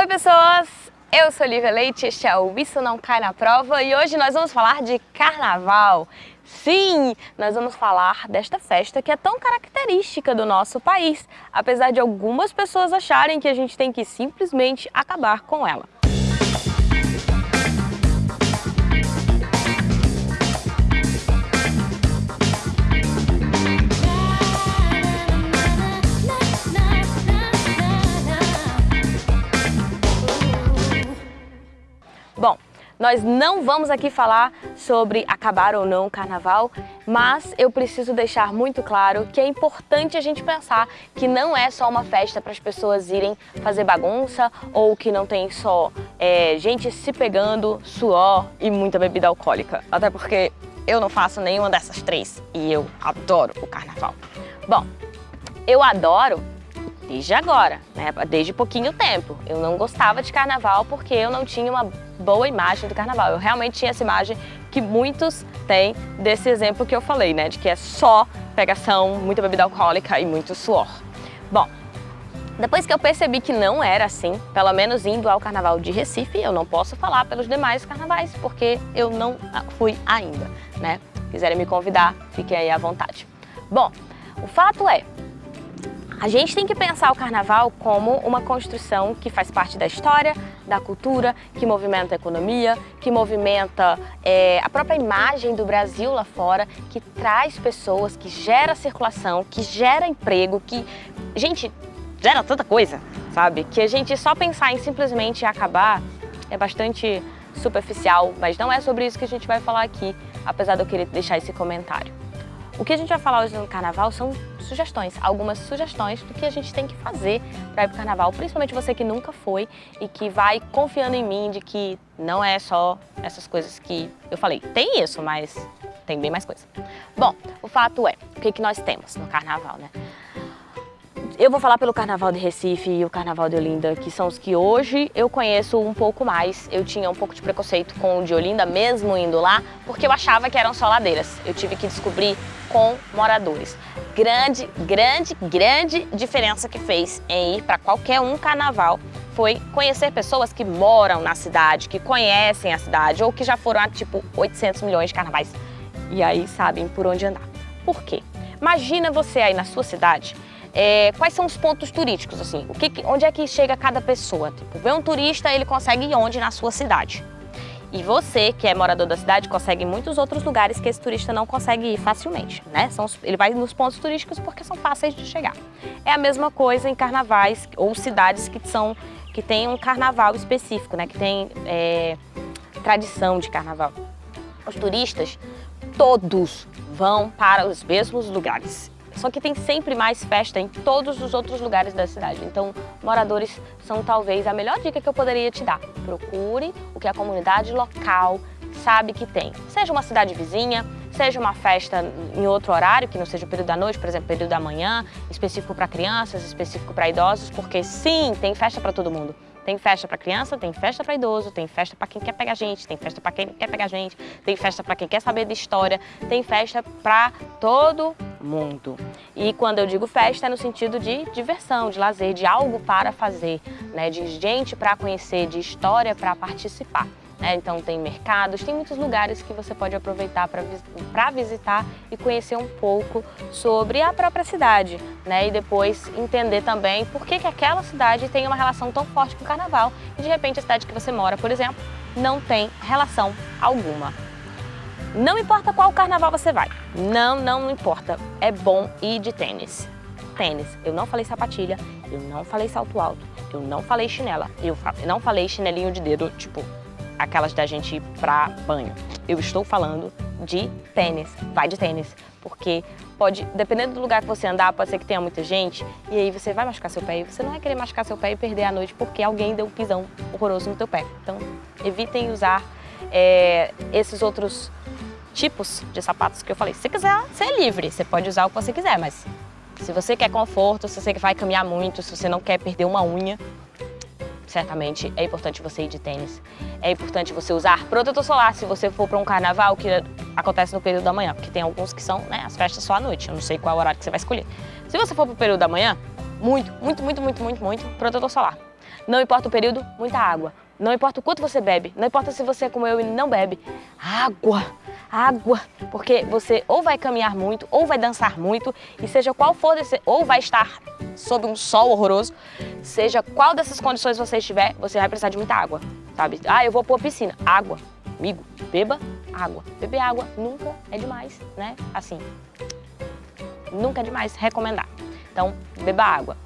Oi pessoas, eu sou Lívia Leite, este é o Isso Não Cai na Prova e hoje nós vamos falar de carnaval. Sim, nós vamos falar desta festa que é tão característica do nosso país, apesar de algumas pessoas acharem que a gente tem que simplesmente acabar com ela. Nós não vamos aqui falar sobre acabar ou não o carnaval, mas eu preciso deixar muito claro que é importante a gente pensar que não é só uma festa para as pessoas irem fazer bagunça ou que não tem só é, gente se pegando, suor e muita bebida alcoólica. Até porque eu não faço nenhuma dessas três e eu adoro o carnaval. Bom, eu adoro desde agora, né? desde pouquinho tempo. Eu não gostava de carnaval porque eu não tinha uma boa imagem do carnaval. Eu realmente tinha essa imagem que muitos têm desse exemplo que eu falei, né? De que é só pegação, muita bebida alcoólica e muito suor. Bom, depois que eu percebi que não era assim, pelo menos indo ao carnaval de Recife, eu não posso falar pelos demais carnavais, porque eu não fui ainda, né? Quiserem me convidar, fiquem aí à vontade. Bom, o fato é, a gente tem que pensar o carnaval como uma construção que faz parte da história, da cultura, que movimenta a economia, que movimenta é, a própria imagem do Brasil lá fora, que traz pessoas, que gera circulação, que gera emprego, que, gente, gera tanta coisa, sabe? Que a gente só pensar em simplesmente acabar é bastante superficial, mas não é sobre isso que a gente vai falar aqui, apesar de eu querer deixar esse comentário. O que a gente vai falar hoje no Carnaval são sugestões, algumas sugestões do que a gente tem que fazer para ir para o Carnaval, principalmente você que nunca foi e que vai confiando em mim de que não é só essas coisas que eu falei. Tem isso, mas tem bem mais coisa. Bom, o fato é, o que, que nós temos no Carnaval, né? Eu vou falar pelo Carnaval de Recife e o Carnaval de Olinda, que são os que hoje eu conheço um pouco mais. Eu tinha um pouco de preconceito com o de Olinda, mesmo indo lá, porque eu achava que eram só ladeiras. Eu tive que descobrir com moradores. Grande, grande, grande diferença que fez em ir para qualquer um carnaval foi conhecer pessoas que moram na cidade, que conhecem a cidade ou que já foram a tipo 800 milhões de carnavais e aí sabem por onde andar. Por quê? Imagina você aí na sua cidade é, quais são os pontos turísticos, assim? O que, onde é que chega cada pessoa? Tipo, ver um turista, ele consegue ir onde na sua cidade? E você, que é morador da cidade, consegue muitos outros lugares que esse turista não consegue ir facilmente, né? São, ele vai nos pontos turísticos porque são fáceis de chegar. É a mesma coisa em carnavais ou cidades que, são, que têm um carnaval específico, né? Que tem é, tradição de carnaval. Os turistas, todos vão para os mesmos lugares. Só que tem sempre mais festa em todos os outros lugares da cidade. Então, moradores são talvez a melhor dica que eu poderia te dar. Procure o que a comunidade local sabe que tem. Seja uma cidade vizinha, seja uma festa em outro horário, que não seja o período da noite, por exemplo, período da manhã, específico para crianças, específico para idosos, porque sim, tem festa para todo mundo. Tem festa para criança, tem festa para idoso, tem festa para quem quer pegar gente, tem festa para quem quer pegar gente, tem festa para quem quer saber de história, tem festa para todo mundo. E quando eu digo festa é no sentido de diversão, de lazer, de algo para fazer, né? de gente para conhecer, de história para participar. É, então tem mercados, tem muitos lugares que você pode aproveitar para visitar e conhecer um pouco sobre a própria cidade, né? E depois entender também por que, que aquela cidade tem uma relação tão forte com o carnaval e de repente a cidade que você mora, por exemplo, não tem relação alguma. Não importa qual carnaval você vai, não, não importa, é bom ir de tênis. Tênis, eu não falei sapatilha, eu não falei salto alto, eu não falei chinela, eu não falei chinelinho de dedo, tipo, aquelas da gente ir pra banho. Eu estou falando de tênis, vai de tênis, porque pode, dependendo do lugar que você andar, pode ser que tenha muita gente, e aí você vai machucar seu pé, e você não vai querer machucar seu pé e perder a noite porque alguém deu um pisão horroroso no teu pé. Então, evitem usar é, esses outros tipos de sapatos que eu falei. Se você quiser ser livre, você pode usar o que você quiser, mas se você quer conforto, se você vai caminhar muito, se você não quer perder uma unha, certamente é importante você ir de tênis. É importante você usar protetor solar se você for para um carnaval que acontece no período da manhã, porque tem alguns que são né, as festas só à noite, eu não sei qual horário que você vai escolher. Se você for para o período da manhã, muito, muito, muito, muito, muito, muito protetor solar. Não importa o período, muita água. Não importa o quanto você bebe, não importa se você é como eu e não bebe, água, água, porque você ou vai caminhar muito, ou vai dançar muito, e seja qual for desse, ou vai estar sob um sol horroroso, seja qual dessas condições você estiver, você vai precisar de muita água, sabe? Ah, eu vou pôr piscina, água, amigo, beba água. Beber água nunca é demais, né? Assim, nunca é demais recomendar. Então, beba água.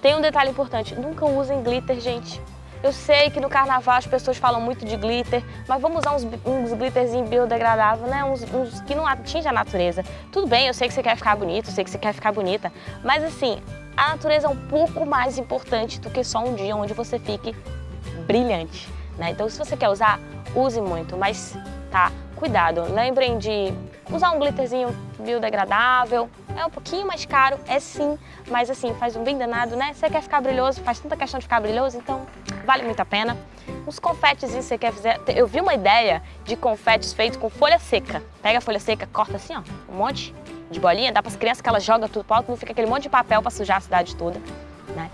Tem um detalhe importante, nunca usem glitter, gente. Eu sei que no carnaval as pessoas falam muito de glitter, mas vamos usar uns, uns glitterzinhos biodegradáveis, né? Uns, uns, que não atingem a natureza. Tudo bem, eu sei que você quer ficar bonito, eu sei que você quer ficar bonita, mas assim, a natureza é um pouco mais importante do que só um dia onde você fique brilhante, né? Então se você quer usar, use muito, mas tá, cuidado. Lembrem de usar um glitterzinho biodegradável, é um pouquinho mais caro, é sim, mas assim, faz um bem danado, né? Você quer ficar brilhoso, faz tanta questão de ficar brilhoso, então vale muito a pena. Uns confetes você quer fazer, eu vi uma ideia de confetes feitos com folha seca. Pega a folha seca, corta assim, ó, um monte de bolinha, dá para as crianças que elas jogam tudo para alto, não fica aquele monte de papel para sujar a cidade toda, né?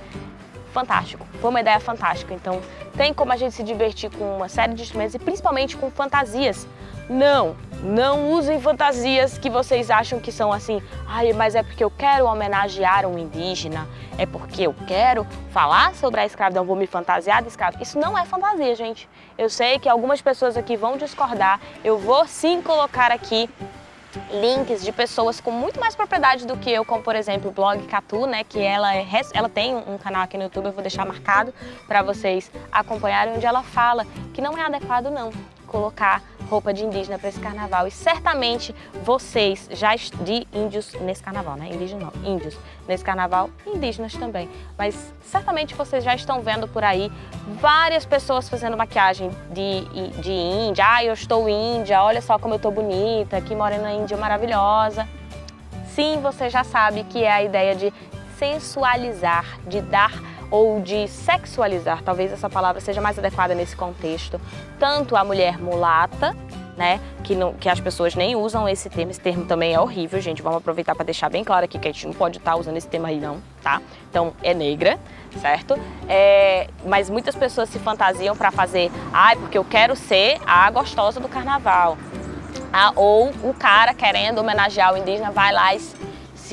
Fantástico, foi uma ideia fantástica. Então, tem como a gente se divertir com uma série de instrumentos e principalmente com fantasias. Não, não usem fantasias que vocês acham que são assim, ai, mas é porque eu quero homenagear um indígena, é porque eu quero falar sobre a escravidão, vou me fantasiar de escravo. Isso não é fantasia, gente. Eu sei que algumas pessoas aqui vão discordar, eu vou sim colocar aqui links de pessoas com muito mais propriedade do que eu, como por exemplo o blog Catu, né, que ela, é, ela tem um canal aqui no YouTube, eu vou deixar marcado para vocês acompanharem, onde ela fala que não é adequado não colocar roupa de indígena para esse carnaval. E certamente vocês já de índios nesse carnaval, né? Indígena não, índios nesse carnaval, indígenas também. Mas certamente vocês já estão vendo por aí várias pessoas fazendo maquiagem de, de índia. Ah, eu estou índia, olha só como eu estou bonita, que morena índia maravilhosa. Sim, você já sabe que é a ideia de sensualizar, de dar ou de sexualizar, talvez essa palavra seja mais adequada nesse contexto, tanto a mulher mulata, né, que, não, que as pessoas nem usam esse termo, esse termo também é horrível, gente, vamos aproveitar para deixar bem claro aqui que a gente não pode estar tá usando esse termo aí não, tá? Então, é negra, certo? É, mas muitas pessoas se fantasiam para fazer, ai, ah, porque eu quero ser a gostosa do carnaval, ah, ou o cara querendo homenagear o indígena vai lá e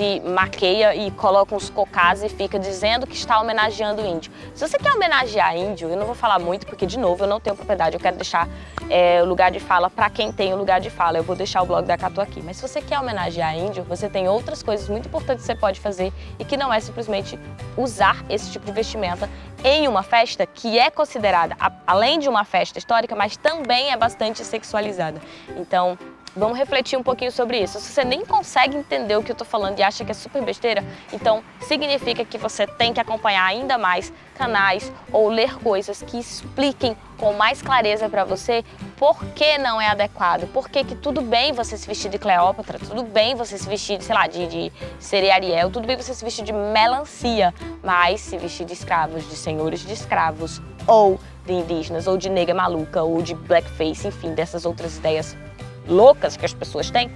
se maqueia e coloca uns cocás e fica dizendo que está homenageando índio. Se você quer homenagear índio, eu não vou falar muito porque, de novo, eu não tenho propriedade, eu quero deixar é, o lugar de fala para quem tem o lugar de fala. Eu vou deixar o blog da Catu aqui. Mas se você quer homenagear índio, você tem outras coisas muito importantes que você pode fazer e que não é simplesmente usar esse tipo de vestimenta em uma festa que é considerada, além de uma festa histórica, mas também é bastante sexualizada. Então, Vamos refletir um pouquinho sobre isso. Se você nem consegue entender o que eu estou falando e acha que é super besteira, então significa que você tem que acompanhar ainda mais canais ou ler coisas que expliquem com mais clareza para você por que não é adequado, por que, que tudo bem você se vestir de Cleópatra, tudo bem você se vestir, sei lá, de, de Ariel, tudo bem você se vestir de melancia, mas se vestir de escravos, de senhores de escravos, ou de indígenas, ou de nega maluca, ou de blackface, enfim, dessas outras ideias loucas que as pessoas têm,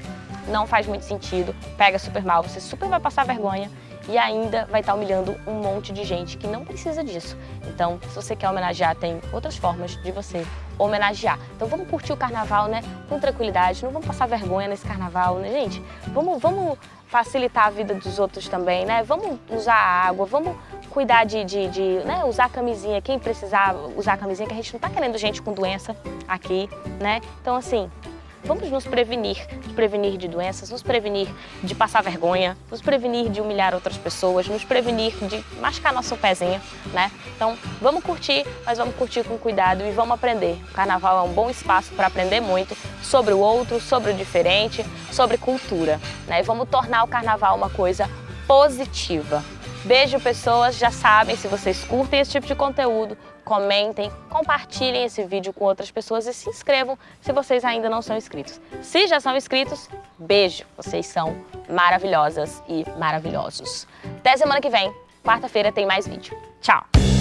não faz muito sentido, pega super mal, você super vai passar vergonha e ainda vai estar humilhando um monte de gente que não precisa disso. Então, se você quer homenagear, tem outras formas de você homenagear. Então vamos curtir o carnaval, né, com tranquilidade, não vamos passar vergonha nesse carnaval, né, gente? Vamos, vamos facilitar a vida dos outros também, né? Vamos usar água, vamos cuidar de, de, de né, usar camisinha, quem precisar usar camisinha, que a gente não tá querendo gente com doença aqui, né? Então, assim, Vamos nos prevenir, nos prevenir de doenças, nos prevenir de passar vergonha, nos prevenir de humilhar outras pessoas, nos prevenir de machucar nosso pezinho, né? Então, vamos curtir, mas vamos curtir com cuidado e vamos aprender. O carnaval é um bom espaço para aprender muito sobre o outro, sobre o diferente, sobre cultura, né? E vamos tornar o carnaval uma coisa positiva. Beijo, pessoas. Já sabem, se vocês curtem esse tipo de conteúdo, comentem, compartilhem esse vídeo com outras pessoas e se inscrevam se vocês ainda não são inscritos. Se já são inscritos, beijo. Vocês são maravilhosas e maravilhosos. Até semana que vem. Quarta-feira tem mais vídeo. Tchau!